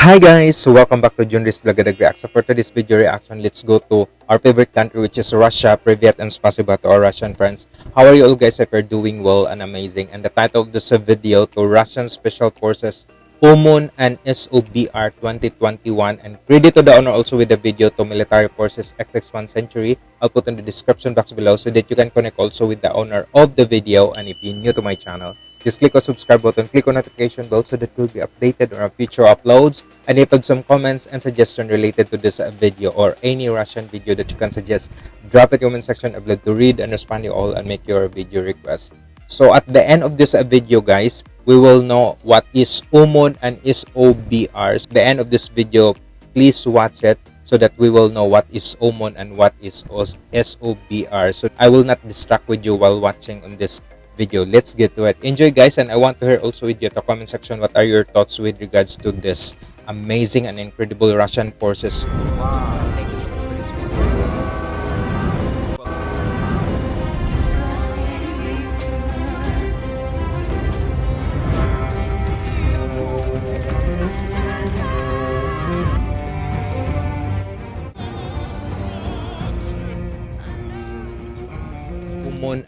Hi guys! Welcome back to Junris Blagadag React. So for today's video reaction, let's go to our favorite country which is Russia. Privyet and spasiba to our Russian friends. How are you all guys? If you're doing well and amazing. And the title of this video to Russian Special Forces OMON and SOBR 2021 and credit to the honor also with the video to Military Forces XX1 Century. I'll put in the description box below so that you can connect also with the owner of the video and if you're new to my channel just click on subscribe button, click on notification bell so that you'll be updated on our future uploads. And if you have some comments and suggestion related to this uh, video or any Russian video that you can suggest, drop it in the comment section. I'd love to read and respond to you all and make your video request. So at the end of this uh, video, guys, we will know what is OMON and SOBR. So the end of this video, please watch it so that we will know what is OMON and what is SOBR. So I will not distract with you while watching on this video. Let's get to it. Enjoy guys and I want to hear also with you the comment section what are your thoughts with regards to this amazing and incredible Russian forces.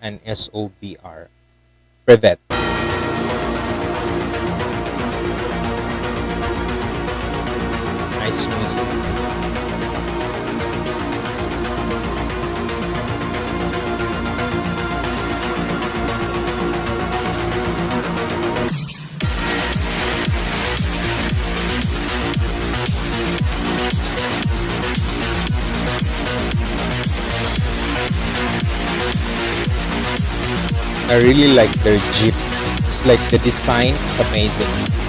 And SOBR. Privet. Nice music. I really like their Jeep. It's like the design is amazing.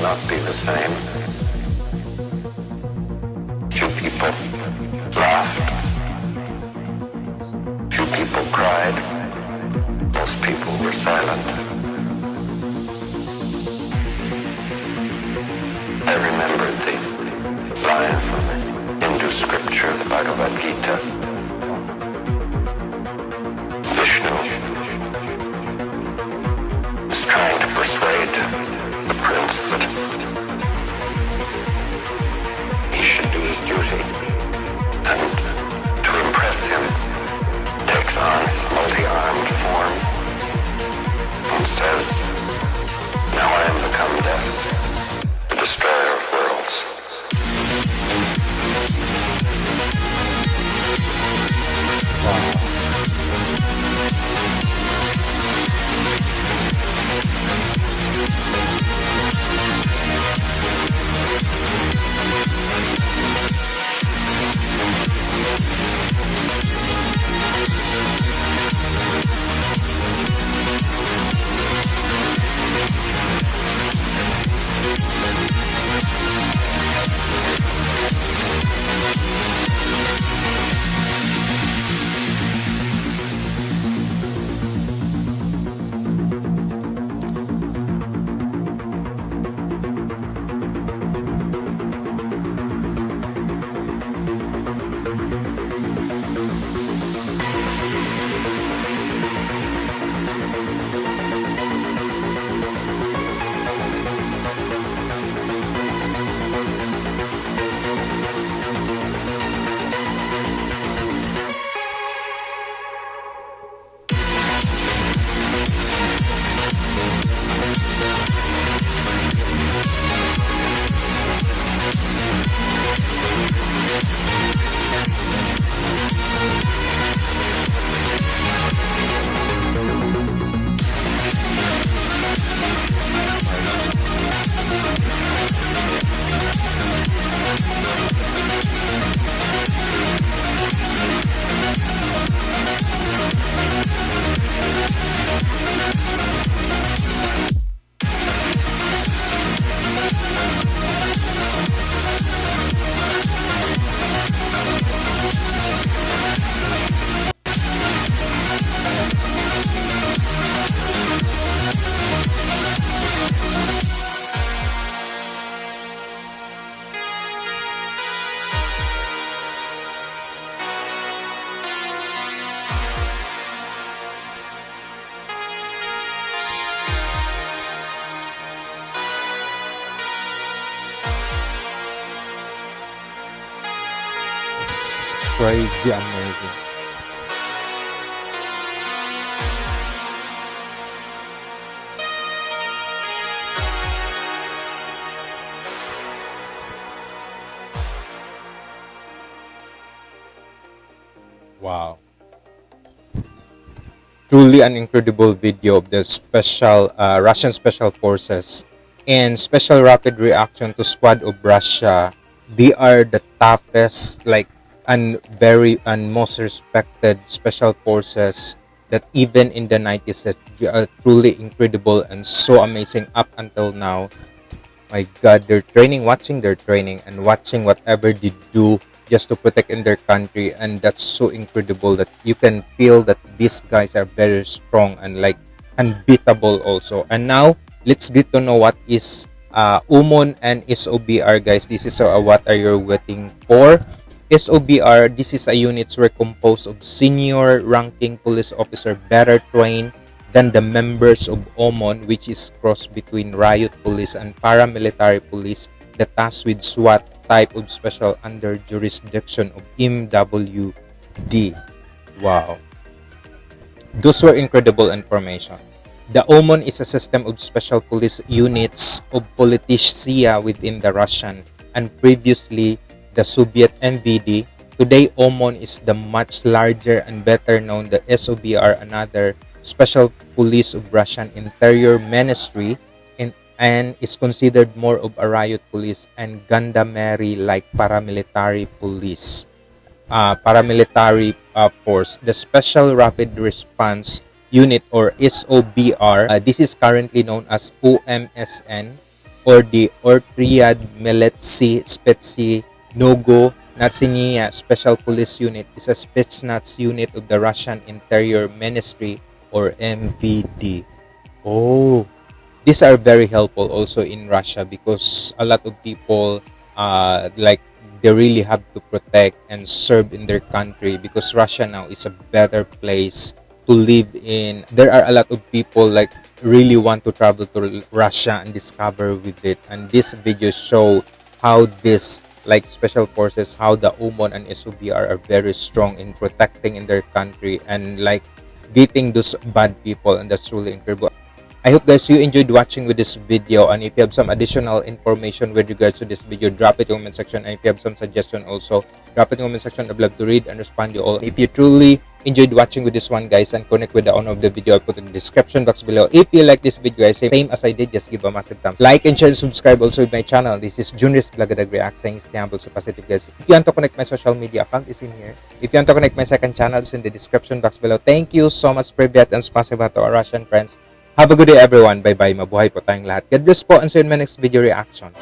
Not be the same. Few people laughed. Few people cried. Most people were silent. I remembered the line from the Hindu scripture, the Bhagavad Gita. Crazy amazing. Wow. Truly an incredible video of the special uh, Russian special forces and special rapid reaction to squad of Russia. They are the toughest, like, and very and most respected special forces that even in the 90s that are truly incredible and so amazing up until now. My God, their training, watching their training and watching whatever they do just to protect in their country. And that's so incredible that you can feel that these guys are very strong and like unbeatable also. And now let's get to know what is uh, OMON and SOBR guys. This is uh, what are you waiting for SOBR this is a units were composed of senior ranking police officer better trained than the members of OMON which is cross between riot police and paramilitary police the tasked with SWAT type of special under jurisdiction of MWD. Wow. Those were incredible information. The OMON is a system of special police units of politia within the Russian and previously the Soviet MVD. Today, OMON is the much larger and better known the SOBR, another special police of Russian Interior Ministry and is considered more of a riot police and gendarmerie like paramilitary police uh, paramilitary uh, force the special rapid response unit or SOBR uh, this is currently known as OMSN or the Ortriad Militsi Spetsy Nogo Natsinia Special Police Unit is a Spetsnaz unit of the Russian Interior Ministry or MVD. Oh, these are very helpful also in Russia because a lot of people uh, like they really have to protect and serve in their country because Russia now is a better place to live in. There are a lot of people like really want to travel to Russia and discover with it. And this video show how this like special forces, how the OMON and SOBR are very strong in protecting in their country and like getting those bad people and that's really incredible. I hope guys you enjoyed watching with this video and if you have some additional information with regards to this video, drop it in the comment section and if you have some suggestion also, drop it in the comment section. I'd love to read and respond to you all. If you truly enjoyed watching with this one guys and connect with the owner of the video, I'll put in the description box below. If you like this video guys, same as I did, just give a massive thumbs. Like and share and subscribe also with my channel. This is Junris Blagadag React saying stay humble so positive guys. If you want to connect my social media account is in here. If you want to connect my second channel, it's in the description box below. Thank you so much Privyat and spasiba to our Russian friends. Have a good day everyone. Bye-bye. Mabuhay po tayong lahat. God bless po and see you in my next video reaction.